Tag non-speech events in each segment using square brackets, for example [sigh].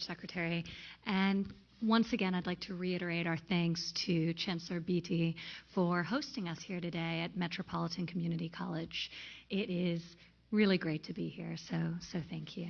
much, Secretary. And once again, I'd like to reiterate our thanks to Chancellor Beatty for hosting us here today at Metropolitan Community College. It is really great to be here, so, so thank you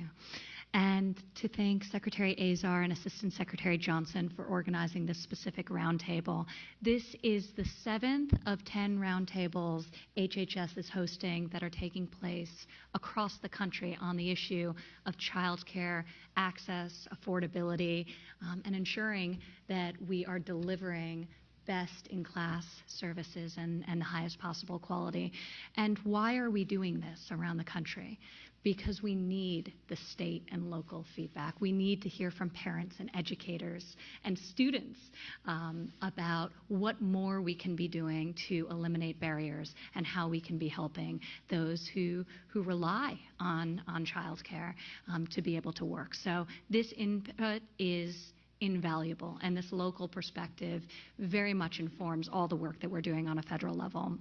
and to thank Secretary Azar and Assistant Secretary Johnson for organizing this specific roundtable. This is the seventh of 10 roundtables HHS is hosting that are taking place across the country on the issue of childcare, access, affordability, um, and ensuring that we are delivering best in class services and, and the highest possible quality. And why are we doing this around the country? Because we need the state and local feedback. We need to hear from parents and educators and students um, about what more we can be doing to eliminate barriers and how we can be helping those who, who rely on, on childcare um, to be able to work. So this input is invaluable, and this local perspective very much informs all the work that we're doing on a federal level.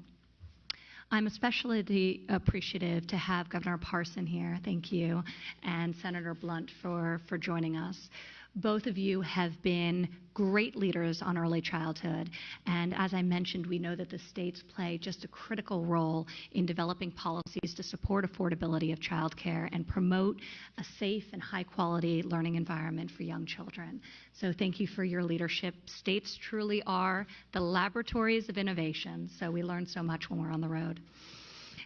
I'm especially appreciative to have Governor Parson here, thank you, and Senator Blunt for, for joining us. Both of you have been great leaders on early childhood. And as I mentioned, we know that the states play just a critical role in developing policies to support affordability of childcare and promote a safe and high quality learning environment for young children. So thank you for your leadership. States truly are the laboratories of innovation. So we learn so much when we're on the road.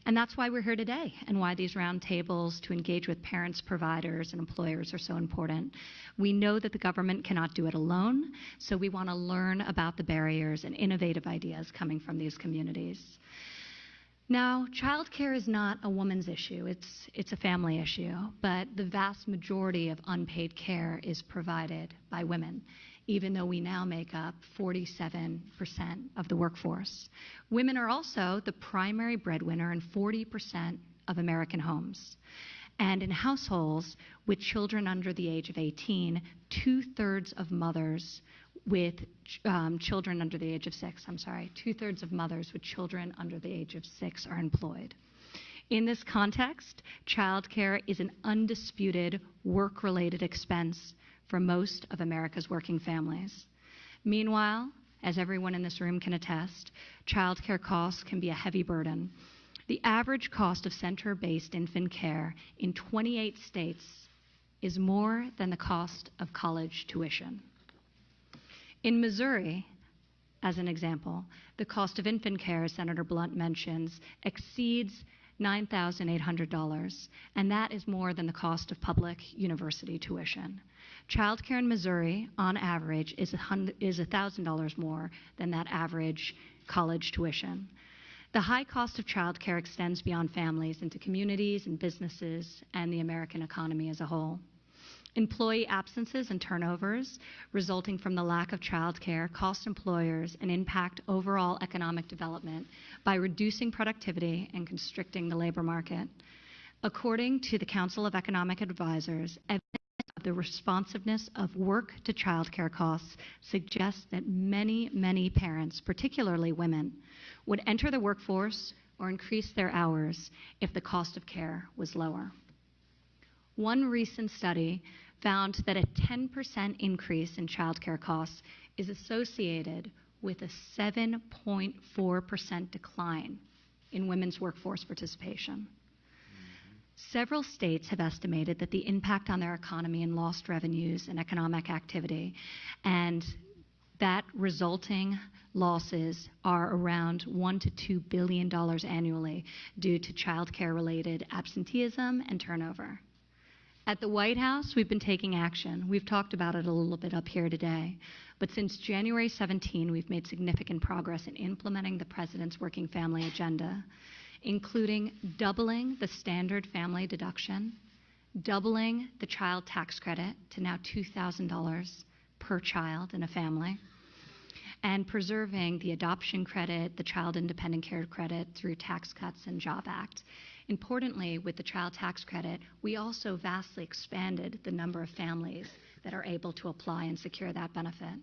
And that's why we're here today and why these roundtables to engage with parents, providers, and employers are so important. We know that the government cannot do it alone, so we want to learn about the barriers and innovative ideas coming from these communities. Now, childcare is not a woman's issue, it's, it's a family issue, but the vast majority of unpaid care is provided by women even though we now make up 47% of the workforce. Women are also the primary breadwinner in 40% of American homes. And in households with children under the age of 18, two thirds of mothers with um, children under the age of six, I'm sorry, two thirds of mothers with children under the age of six are employed. In this context, childcare is an undisputed work related expense for most of America's working families. Meanwhile, as everyone in this room can attest, childcare costs can be a heavy burden. The average cost of center based infant care in 28 states is more than the cost of college tuition. In Missouri, as an example, the cost of infant care, as Senator Blunt mentions, exceeds $9,800, and that is more than the cost of public university tuition. Childcare in Missouri, on average, is $1,000 more than that average college tuition. The high cost of childcare extends beyond families into communities and businesses and the American economy as a whole. Employee absences and turnovers resulting from the lack of childcare cost employers and impact overall economic development by reducing productivity and constricting the labor market. According to the Council of Economic Advisors, the responsiveness of work to childcare costs suggests that many, many parents, particularly women, would enter the workforce or increase their hours if the cost of care was lower. One recent study found that a 10% increase in childcare costs is associated with a 7.4% decline in women's workforce participation. Several states have estimated that the impact on their economy and lost revenues and economic activity, and that resulting losses are around one to two billion dollars annually due to childcare related absenteeism and turnover. At the White House, we've been taking action. We've talked about it a little bit up here today. But since January 17, we've made significant progress in implementing the President's Working Family Agenda including doubling the standard family deduction, doubling the child tax credit to now $2,000 per child in a family, and preserving the adoption credit, the child independent care credit through Tax Cuts and Job Act. Importantly, with the child tax credit, we also vastly expanded the number of families that are able to apply and secure that benefit.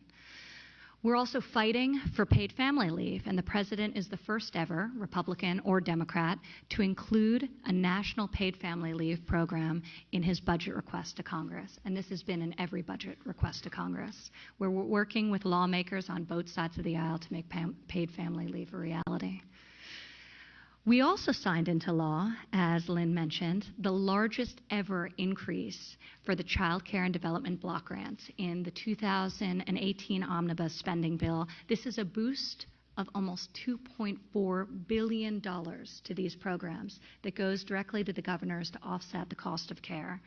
We're also fighting for paid family leave, and the president is the first ever, Republican or Democrat, to include a national paid family leave program in his budget request to Congress. And this has been in every budget request to Congress, we're working with lawmakers on both sides of the aisle to make paid family leave a reality. We also signed into law, as Lynn mentioned, the largest ever increase for the Child Care and Development Block Grants in the 2018 Omnibus Spending Bill. This is a boost of almost $2.4 billion to these programs that goes directly to the governors to offset the cost of care.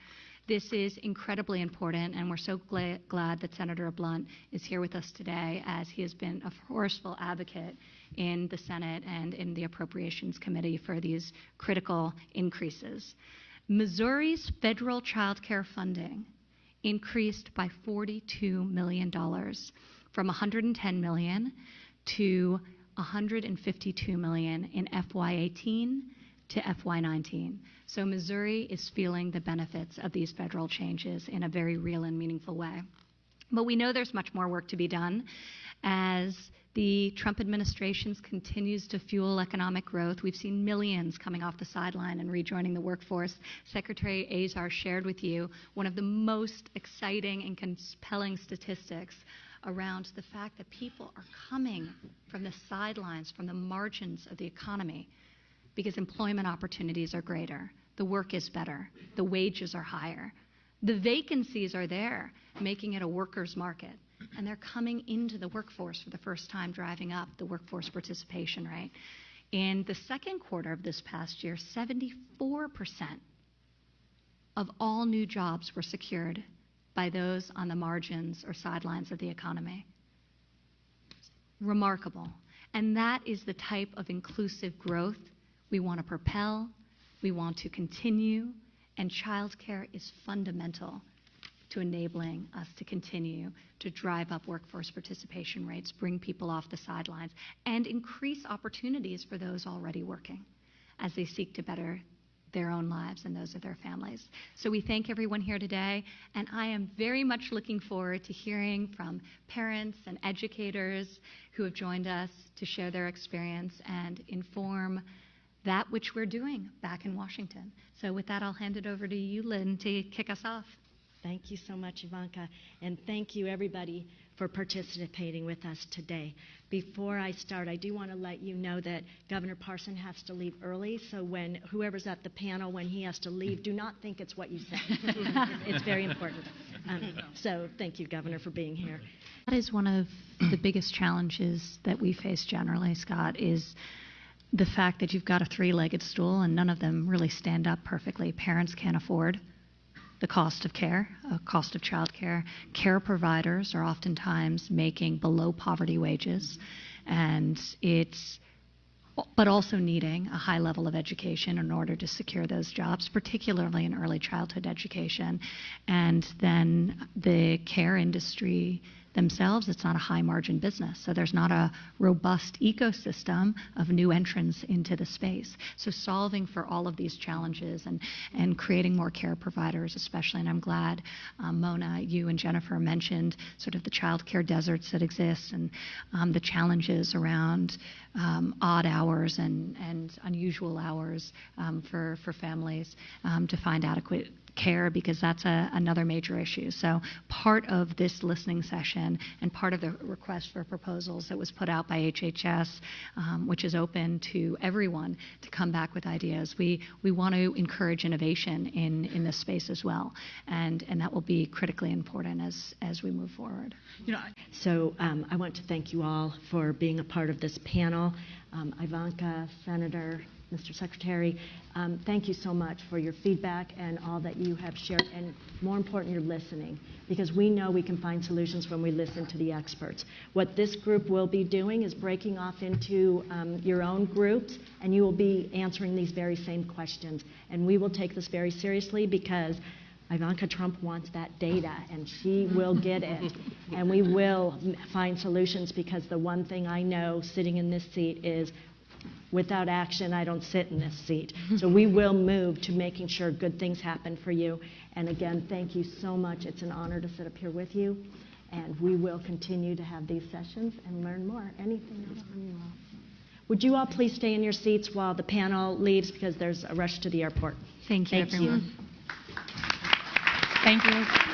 This is incredibly important, and we're so gla- glad that Senator Blunt is here with us today as he has been a forceful advocate in the Senate and in the Appropriations Committee for these critical increases. Missouri's federal child care funding increased by $42 million from 110 million to 152 million in FY18 to FY19. So Missouri is feeling the benefits of these federal changes in a very real and meaningful way. But we know there's much more work to be done as the Trump administration continues to fuel economic growth. We've seen millions coming off the sideline and rejoining the workforce. Secretary Azar shared with you one of the most exciting and compelling statistics around the fact that people are coming from the sidelines, from the margins of the economy, because employment opportunities are greater, the work is better, the wages are higher, the vacancies are there, making it a workers' market and they're coming into the workforce for the first time, driving up the workforce participation rate. In the second quarter of this past year, 74% of all new jobs were secured by those on the margins or sidelines of the economy. Remarkable. And that is the type of inclusive growth we want to propel, we want to continue, and childcare is fundamental to enabling us to continue to drive up workforce participation rates, bring people off the sidelines, and increase opportunities for those already working as they seek to better their own lives and those of their families. So we thank everyone here today, and I am very much looking forward to hearing from parents and educators who have joined us to share their experience and inform that which we're doing back in Washington. So with that, I'll hand it over to you, Lynn, to kick us off. Thank you so much, Ivanka. And thank you, everybody, for participating with us today. Before I start, I do want to let you know that Governor Parson has to leave early. So when whoever's at the panel, when he has to leave, do not think it's what you said. [laughs] it's, very important. Um, so thank you, Governor, for being here. That is one of the biggest challenges that we face generally, Scott, is the fact that you've got a three-legged stool and none of them really stand up perfectly. Parents can't afford the cost of care, uh, cost of childcare. Care Care providers are oftentimes making below poverty wages, and it's but also needing a high level of education in order to secure those jobs, particularly in early childhood education. And then the care industry themselves, it's not a high margin business. So there's not a robust ecosystem of new entrants into the space. So solving for all of these challenges and, and creating more care providers, especially, and I'm glad um, Mona, you and Jennifer mentioned sort of the child care deserts that exist and um, the challenges around um, odd hours and, and unusual hours um, for, for families um, to find adequate care because that's a, another major issue. So part of this listening session and part of the request for proposals that was put out by HHS, um, which is open to everyone to come back with ideas. We we want to encourage innovation in in this space as well, and and that will be critically important as as we move forward. You know, so um, I want to thank you all for being a part of this panel. Um, Ivanka, Senator, Mr. Secretary. Um, thank you so much for your feedback and all that you have shared, and more important, your listening, because we know we can find solutions when we listen to the experts. What this group will be doing is breaking off into um, your own groups, and you will be answering these very same questions. And we will take this very seriously because Ivanka Trump wants that data, and she will get it. and we will find solutions because the one thing I know sitting in this seat is Without action, I don't sit in this seat. [laughs] So we will move to making sure good things happen for you. And again, thank you so much. It's an honor to sit up here with you. And we will continue to have these sessions and learn more. Anything else from you all? Would you all please stay in your seats while the panel leaves because there's a rush to the airport? Thank you, Thank you. everyone. Thank you.